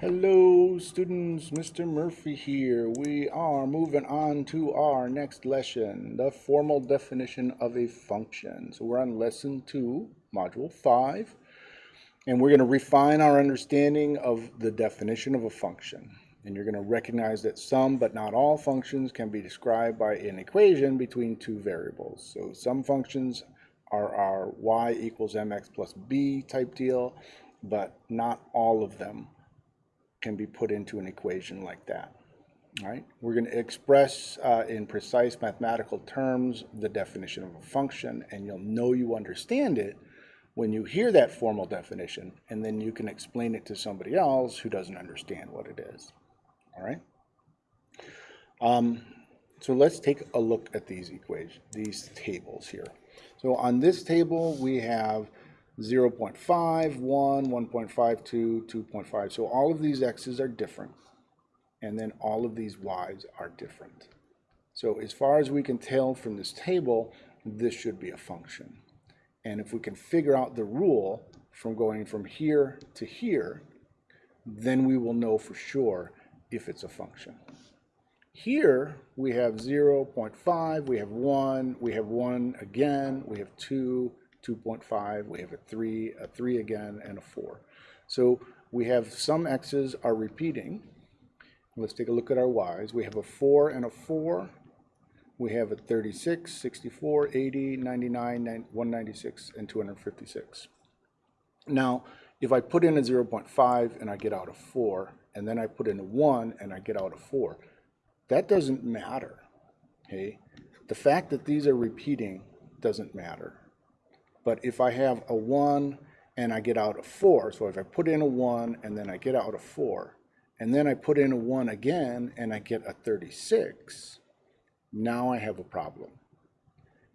Hello students, Mr. Murphy here. We are moving on to our next lesson, the formal definition of a function. So we're on lesson 2, module 5, and we're going to refine our understanding of the definition of a function. And you're going to recognize that some but not all functions can be described by an equation between two variables. So some functions are our y equals mx plus b type deal, but not all of them can be put into an equation like that. All right, we're going to express uh, in precise mathematical terms the definition of a function, and you'll know you understand it when you hear that formal definition, and then you can explain it to somebody else who doesn't understand what it is. All right. Um, so let's take a look at these equations, these tables here. So on this table, we have 0 0.5, 1, 1.52, 2.5. So all of these x's are different. And then all of these y's are different. So as far as we can tell from this table, this should be a function. And if we can figure out the rule from going from here to here, then we will know for sure if it's a function. Here we have 0 0.5, we have 1, we have 1 again, we have 2, 2.5, we have a 3, a 3 again, and a 4. So we have some x's are repeating. Let's take a look at our y's. We have a 4 and a 4. We have a 36, 64, 80, 99, 196, and 256. Now, if I put in a 0.5 and I get out a 4, and then I put in a 1 and I get out a 4, that doesn't matter. Okay? The fact that these are repeating doesn't matter. But if I have a 1 and I get out a 4, so if I put in a 1 and then I get out a 4, and then I put in a 1 again and I get a 36, now I have a problem.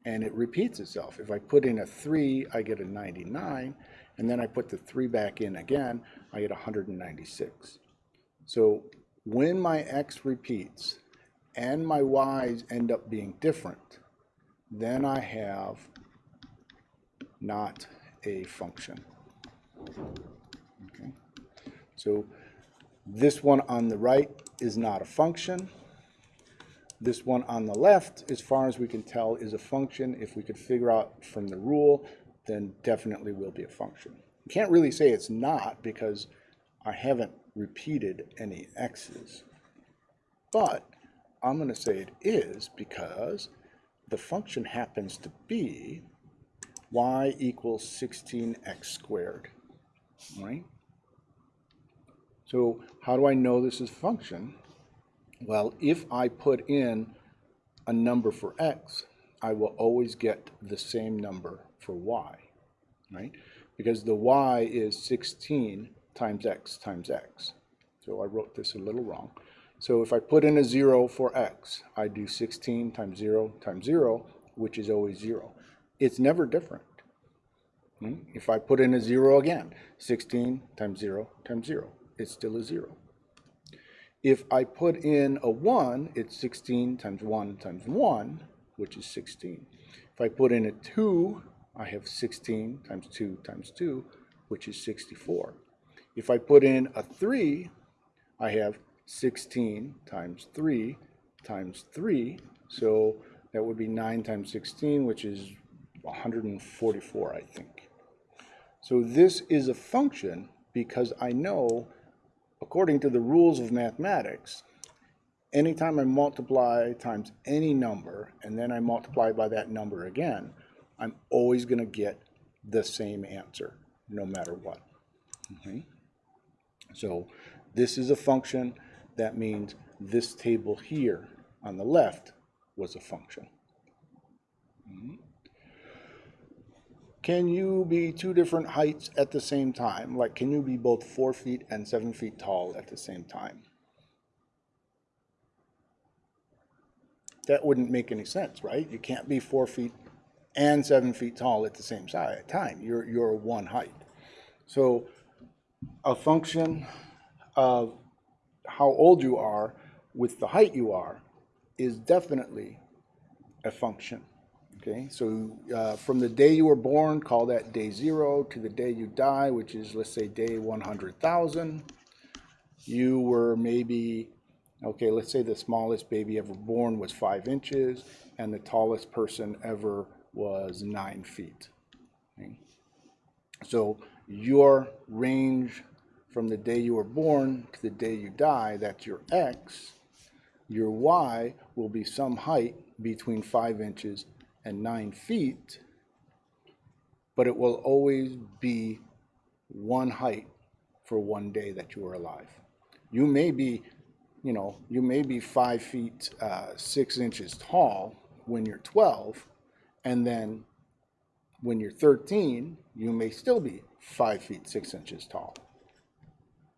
And it repeats itself. If I put in a 3, I get a 99, and then I put the 3 back in again, I get 196. So when my x repeats and my y's end up being different, then I have not a function. Okay. So this one on the right is not a function. This one on the left, as far as we can tell, is a function. If we could figure out from the rule, then definitely will be a function. You can't really say it's not because I haven't repeated any x's. But I'm going to say it is because the function happens to be y equals 16x squared, right? So how do I know this is a function? Well, if I put in a number for x, I will always get the same number for y, right? Because the y is 16 times x times x. So I wrote this a little wrong. So if I put in a 0 for x, I do 16 times 0 times 0, which is always 0 it's never different. Hmm? If I put in a zero again, 16 times zero times zero, it's still a zero. If I put in a one, it's 16 times one times one, which is 16. If I put in a two, I have 16 times two times two, which is 64. If I put in a three, I have 16 times three times three, so that would be 9 times 16, which is 144, I think. So this is a function because I know, according to the rules of mathematics, anytime I multiply times any number, and then I multiply by that number again, I'm always going to get the same answer, no matter what. Okay? So this is a function. That means this table here on the left was a function. Mm -hmm. Can you be two different heights at the same time? Like, can you be both four feet and seven feet tall at the same time? That wouldn't make any sense, right? You can't be four feet and seven feet tall at the same time. You're, you're one height. So a function of how old you are with the height you are is definitely a function. Okay, so uh, from the day you were born, call that day zero, to the day you die, which is, let's say, day 100,000. you were maybe, okay, let's say the smallest baby ever born was five inches and the tallest person ever was nine feet. Okay? So your range from the day you were born to the day you die, that's your X, your Y will be some height between five inches and nine feet, but it will always be one height for one day that you are alive. You may be, you know, you may be five feet, uh, six inches tall when you're 12, and then when you're 13, you may still be five feet, six inches tall.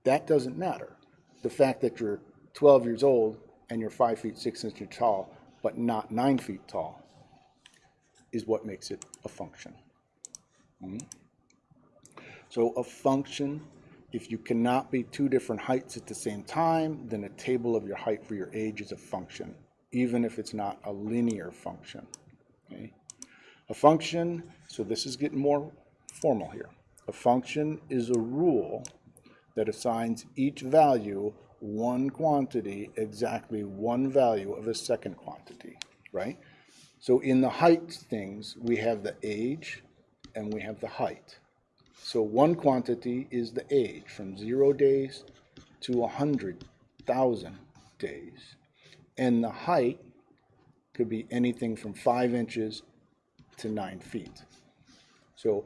That doesn't matter. The fact that you're 12 years old and you're five feet, six inches tall, but not nine feet tall, is what makes it a function. Mm -hmm. So a function, if you cannot be two different heights at the same time, then a table of your height for your age is a function, even if it's not a linear function. Okay? A function, so this is getting more formal here. A function is a rule that assigns each value one quantity exactly one value of a second quantity, right? So in the height things, we have the age and we have the height. So one quantity is the age from zero days to a hundred thousand days. And the height could be anything from five inches to nine feet. So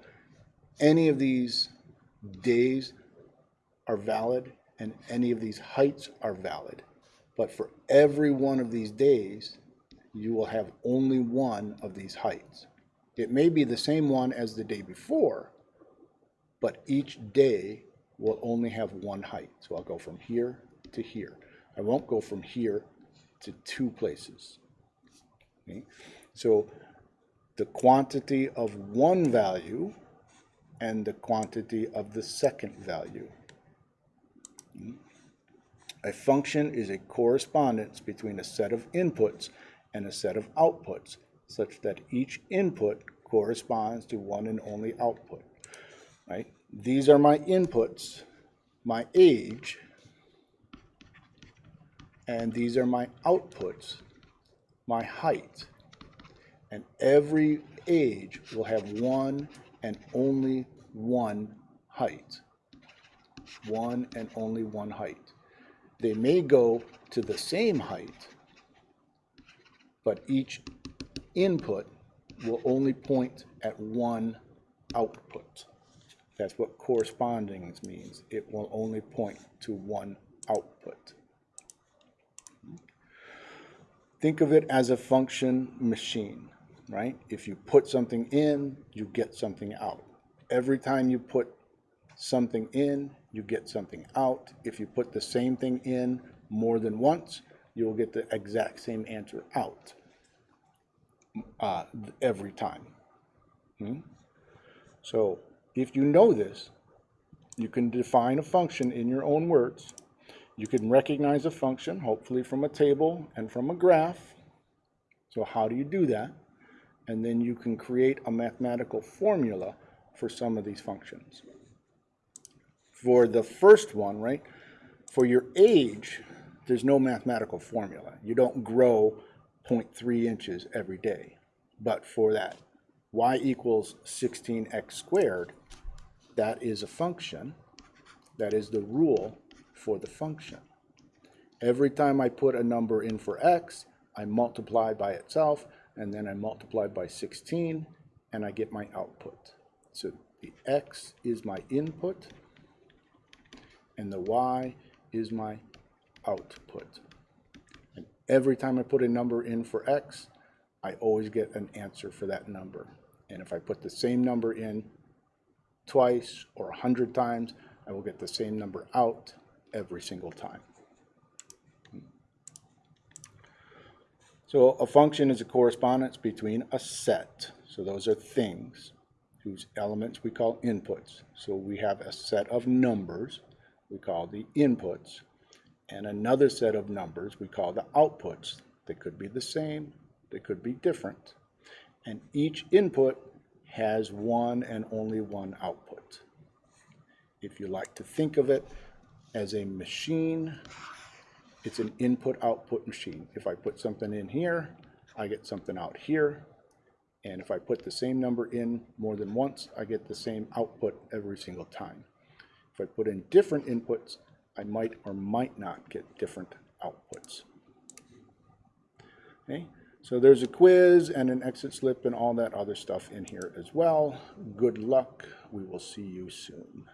any of these days are valid and any of these heights are valid. But for every one of these days, you will have only one of these heights. It may be the same one as the day before, but each day will only have one height. So I'll go from here to here. I won't go from here to two places. Okay? So the quantity of one value and the quantity of the second value. Hmm? A function is a correspondence between a set of inputs and a set of outputs, such that each input corresponds to one and only output. Right? These are my inputs, my age, and these are my outputs, my height. And every age will have one and only one height. One and only one height. They may go to the same height, but each input will only point at one output. That's what corresponding means. It will only point to one output. Think of it as a function machine, right? If you put something in, you get something out. Every time you put something in, you get something out. If you put the same thing in more than once, you'll get the exact same answer out uh, every time. Hmm? So if you know this, you can define a function in your own words. You can recognize a function, hopefully from a table and from a graph. So how do you do that? And then you can create a mathematical formula for some of these functions. For the first one, right, for your age, there's no mathematical formula. You don't grow 0.3 inches every day. But for that y equals 16x squared, that is a function. That is the rule for the function. Every time I put a number in for x, I multiply by itself, and then I multiply by 16, and I get my output. So the x is my input, and the y is my output. And every time I put a number in for x, I always get an answer for that number. And if I put the same number in twice or a hundred times, I will get the same number out every single time. So a function is a correspondence between a set. So those are things whose elements we call inputs. So we have a set of numbers we call the inputs and another set of numbers we call the outputs. They could be the same, they could be different. And each input has one and only one output. If you like to think of it as a machine, it's an input-output machine. If I put something in here, I get something out here. And if I put the same number in more than once, I get the same output every single time. If I put in different inputs, I might or might not get different outputs. Okay, so there's a quiz and an exit slip and all that other stuff in here as well. Good luck. We will see you soon.